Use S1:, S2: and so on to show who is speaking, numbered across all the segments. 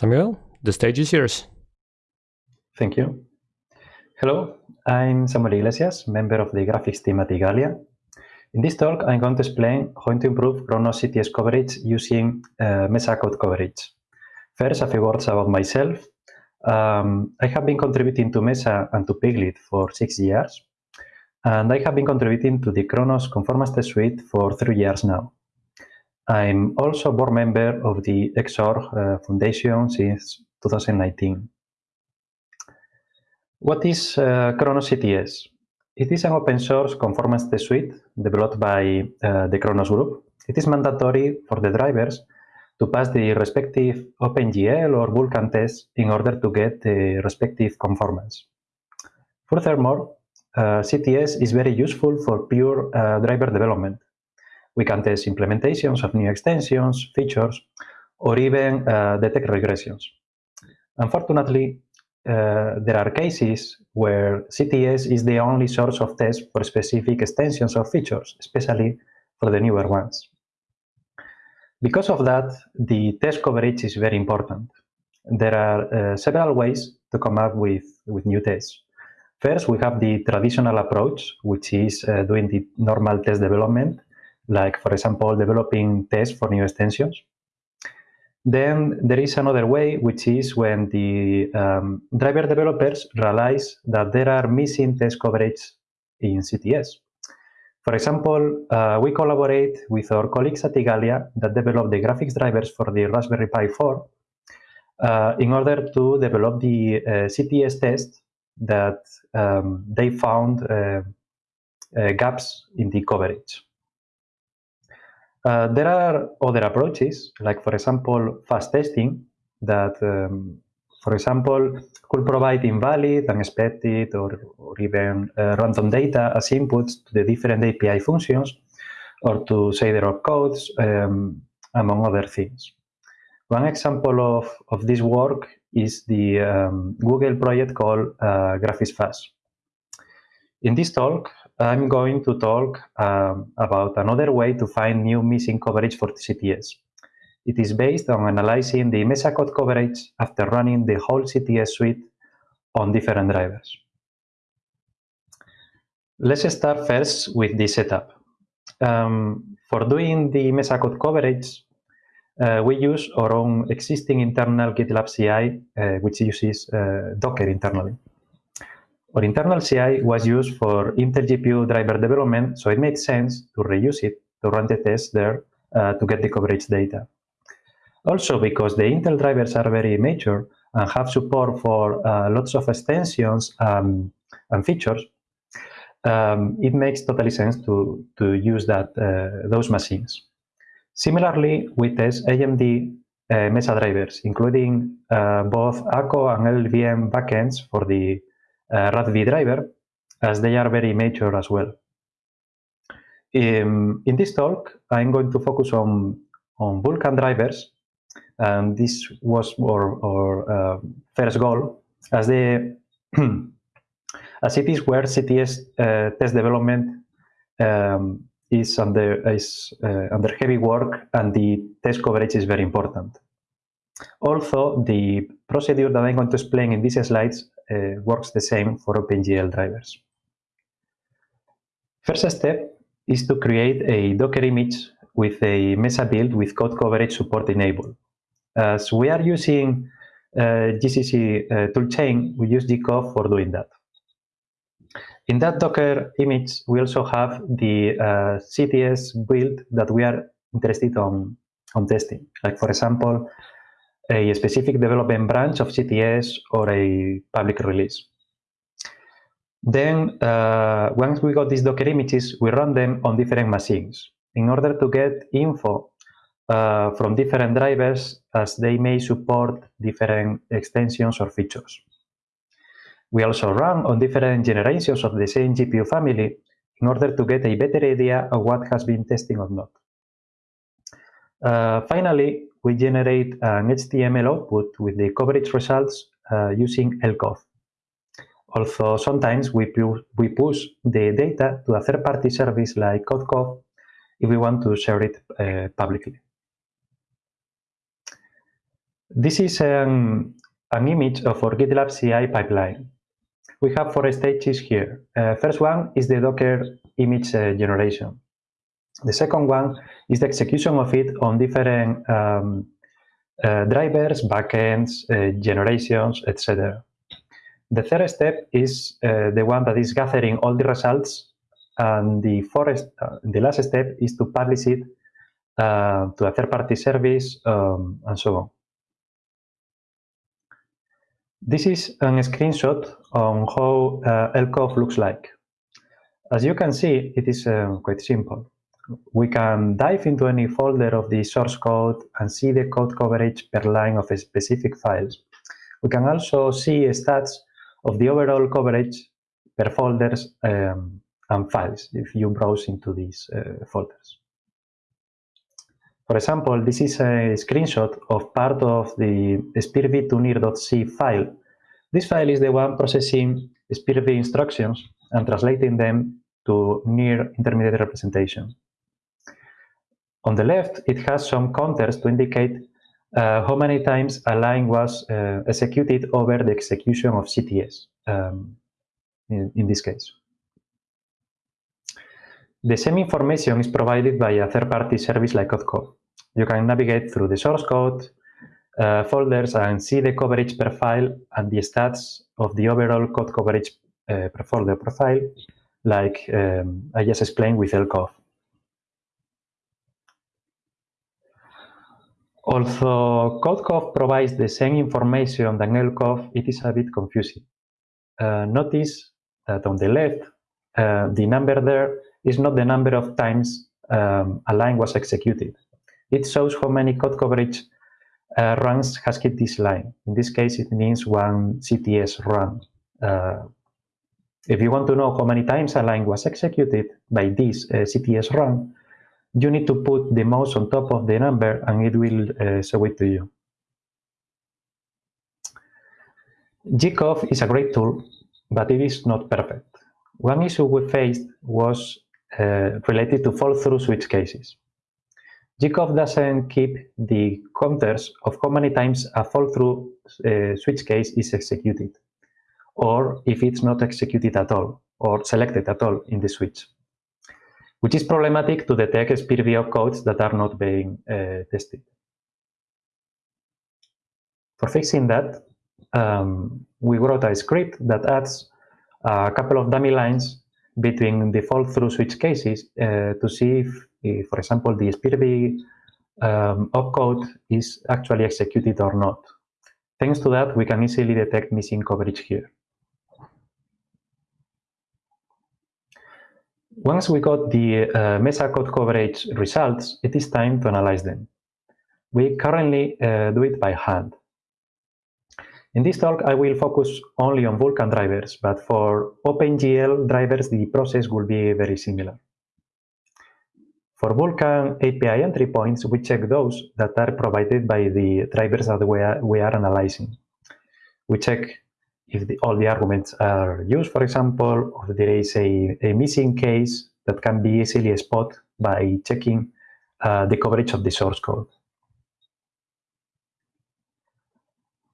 S1: Samuel, the stage is yours.
S2: Thank you. Hello, I'm Samuel Iglesias, member of the graphics team at Igalia. In this talk, I'm going to explain how to improve Khronos CTS coverage using uh, Mesa code coverage. First, a few words about myself. Um, I have been contributing to Mesa and to Piglit for six years, and I have been contributing to the Khronos Conformance Test Suite for three years now. I'm also a board member of the XORG uh, Foundation since 2019. What is uh, Khronos CTS? It is an open source conformance suite developed by uh, the Khronos group. It is mandatory for the drivers to pass the respective OpenGL or Vulkan tests in order to get the respective conformance. Furthermore, uh, CTS is very useful for pure uh, driver development. We can test implementations of new extensions, features, or even uh, detect regressions. Unfortunately, uh, there are cases where CTS is the only source of test for specific extensions or features, especially for the newer ones. Because of that, the test coverage is very important. There are uh, several ways to come up with, with new tests. First, we have the traditional approach, which is uh, doing the normal test development, like, for example, developing tests for new extensions. Then there is another way, which is when the um, driver developers realize that there are missing test coverage in CTS. For example, uh, we collaborate with our colleagues at Igalia that develop the graphics drivers for the Raspberry Pi 4 uh, in order to develop the uh, CTS test that um, they found uh, uh, gaps in the coverage. Uh, there are other approaches, like for example, fuzz testing that, um, for example, could provide invalid, unexpected, or, or even uh, random data as inputs to the different API functions, or to say their codes, um, among other things. One example of, of this work is the um, Google project called uh, GraphicsFuzz. In this talk, I'm going to talk um, about another way to find new missing coverage for CTS. It is based on analyzing the Mesa code coverage after running the whole CTS suite on different drivers. Let's start first with the setup. Um, for doing the Mesa code coverage, uh, we use our own existing internal GitLab CI, uh, which uses uh, Docker internally. Our internal CI was used for Intel GPU driver development, so it made sense to reuse it to run the tests there uh, to get the coverage data. Also, because the Intel drivers are very mature and have support for uh, lots of extensions um, and features, um, it makes totally sense to, to use that uh, those machines. Similarly, we test AMD uh, Mesa drivers, including uh, both ACO and LLVM backends for the uh, RADV driver, as they are very mature as well. Um, in this talk, I'm going to focus on, on Vulkan drivers, and this was our, our uh, first goal, as the as it is where CTS uh, test development um, is under is uh, under heavy work, and the test coverage is very important. Also, the procedure that I'm going to explain in these slides works the same for OpenGL drivers. First step is to create a Docker image with a Mesa build with code coverage support enabled. As we are using uh, GCC uh, toolchain, we use gcov for doing that. In that Docker image, we also have the uh, CTS build that we are interested on, on testing. Like for example, a specific development branch of CTS or a public release. Then, uh, once we got these Docker images, we run them on different machines in order to get info uh, from different drivers as they may support different extensions or features. We also run on different generations of the same GPU family in order to get a better idea of what has been testing or not. Uh, finally, we generate an HTML output with the coverage results uh, using LCOV. Also, sometimes we, pu we push the data to a third-party service like CodeCov if we want to share it uh, publicly. This is an, an image of our GitLab CI pipeline. We have four stages here. Uh, first one is the Docker image uh, generation. The second one is the execution of it on different um, uh, drivers, backends, uh, generations, etc. The third step is uh, the one that is gathering all the results, and the fourth, uh, the last step is to publish it to a third-party service um, and so on. This is a screenshot on how uh, LCOV looks like. As you can see, it is uh, quite simple. We can dive into any folder of the source code and see the code coverage per line of specific files. We can also see stats of the overall coverage per folders um, and files if you browse into these uh, folders. For example, this is a screenshot of part of the spirv_to_nir.c file. This file is the one processing spirv instructions and translating them to NIR intermediate representation. On the left, it has some counters to indicate uh, how many times a line was uh, executed over the execution of CTS, um, in, in this case. The same information is provided by a third-party service like Codecov. You can navigate through the source code uh, folders and see the coverage per file and the stats of the overall code coverage uh, per folder profile, like um, I just explained with LCOV. Although CodeCov provides the same information than LCOV, it is a bit confusing. Uh, notice that on the left, uh, the number there is not the number of times um, a line was executed. It shows how many code coverage uh, runs has hit this line. In this case, it means one CTS run. Uh, if you want to know how many times a line was executed by this uh, CTS run, you need to put the mouse on top of the number and it will uh, show it to you. gcov is a great tool, but it is not perfect. One issue we faced was uh, related to fall-through switch cases. gcov doesn't keep the counters of how many times a fall-through uh, switch case is executed, or if it's not executed at all, or selected at all in the switch, which is problematic to detect SPIRV codes that are not being uh, tested. For fixing that, um, we wrote a script that adds a couple of dummy lines between the fall-through switch cases uh, to see if, if, for example, the SPIRV um, opcode is actually executed or not. Thanks to that, we can easily detect missing coverage here. Once we got the uh, Mesa code coverage results, it is time to analyze them. We currently uh, do it by hand. In this talk, I will focus only on Vulkan drivers, but for OpenGL drivers, the process will be very similar. For Vulkan API entry points, we check those that are provided by the drivers that we are, we are analyzing. We check if the, all the arguments are used, for example, or there is a, a missing case that can be easily spotted by checking uh, the coverage of the source code.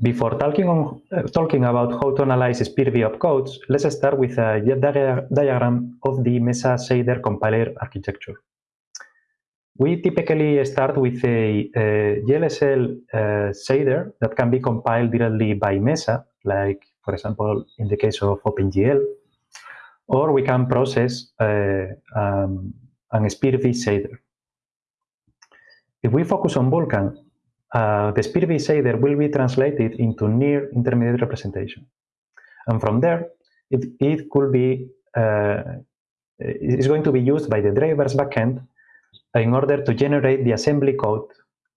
S2: Before talking, on, uh, talking about how to analyze SPIRV opcodes, let's start with a diagram of the Mesa shader compiler architecture. We typically start with a, a GLSL uh, shader that can be compiled directly by Mesa, like, for example, in the case of OpenGL, or we can process uh, um, an SPIRV shader. If we focus on Vulkan, uh, the SPIRV shader will be translated into NIR intermediate representation. And from there, it, it could be, uh, is going to be used by the drivers backend in order to generate the assembly code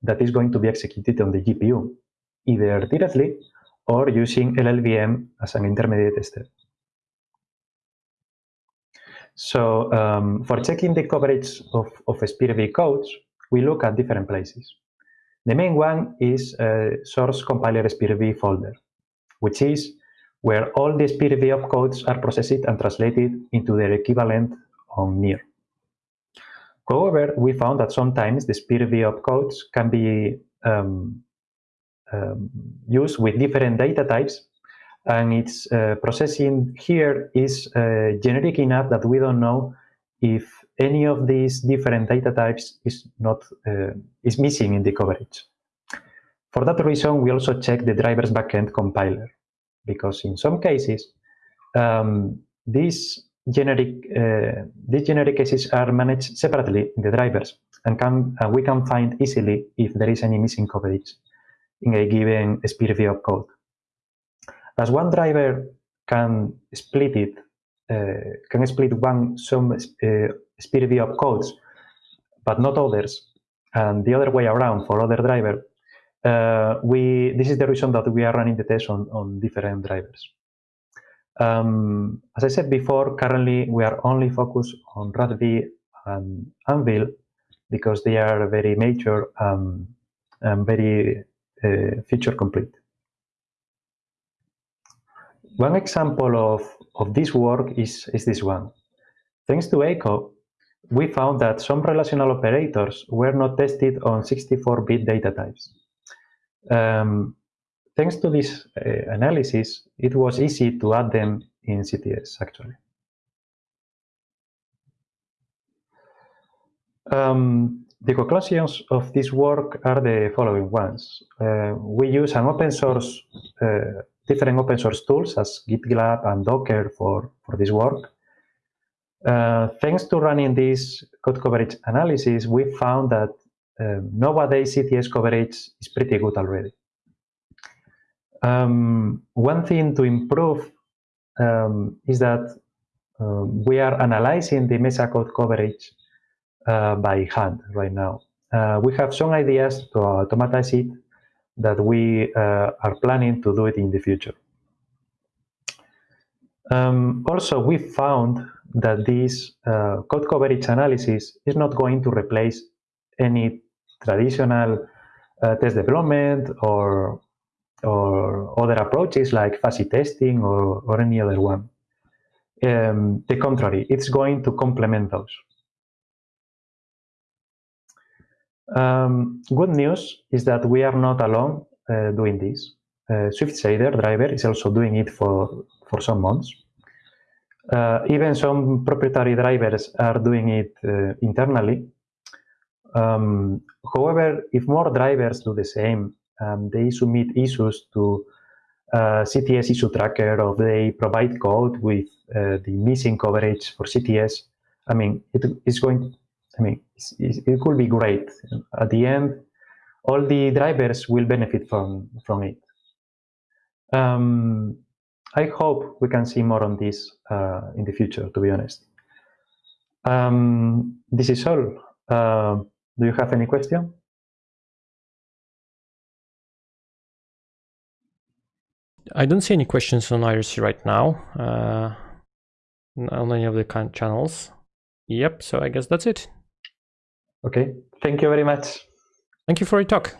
S2: that is going to be executed on the GPU, either directly or using LLVM as an intermediate step. So um, for checking the coverage of, of SPIRV codes, we look at different places. The main one is source compiler SPIRV folder, which is where all the SPIRV opcodes are processed and translated into their equivalent on NIR. However, we found that sometimes the SPIRV opcodes can be um, um, used with different data types and its uh, processing here is uh, generic enough that we don't know if any of these different data types is not uh, is missing in the coverage. For that reason, we also check the driver's backend compiler because in some cases um, these generic uh, these generic cases are managed separately in the drivers and can and we can find easily if there is any missing coverage in a given view of code. As one driver can split it, uh, can split one some uh, view of codes, but not others, and the other way around for other driver, uh, we this is the reason that we are running the test on, on different drivers. Um, as I said before, currently we are only focused on RADV and Anvil because they are very mature and very uh, feature complete. One example of, of this work is, is this one. Thanks to ECHO, we found that some relational operators were not tested on 64-bit data types. Um, thanks to this uh, analysis, it was easy to add them in CTS, actually. Um, the conclusions of this work are the following ones. Uh, we use an open source, uh, different open source tools as GitLab and Docker for, for this work. Uh, thanks to running this code coverage analysis, we found that um, nowadays CTS coverage is pretty good already. Um, one thing to improve um, is that um, we are analyzing the Mesa code coverage uh, by hand right now. Uh, we have some ideas to automatize it that we uh, are planning to do it in the future. Um, also, we found that this uh, code coverage analysis is not going to replace any traditional uh, test development or or other approaches like fuzzy testing or, or any other one. Um, the contrary, it's going to complement those. Um, good news is that we are not alone uh, doing this. Uh, SwiftShader driver is also doing it for, for some months. Uh, even some proprietary drivers are doing it uh, internally. Um, however, if more drivers do the same, um, they submit issues to uh, CTS issue tracker or they provide code with uh, the missing coverage for CTS. I mean, it is going I mean, it could be great. At the end, all the drivers will benefit from, from it. Um, I hope we can see more on this uh, in the future, to be honest. Um, this is all. Uh, do you have any question?
S1: I don't see any questions on IRC right now, uh, on any of the channels. Yep, so I guess that's it.
S2: Okay, thank you very much.
S1: Thank you for your talk.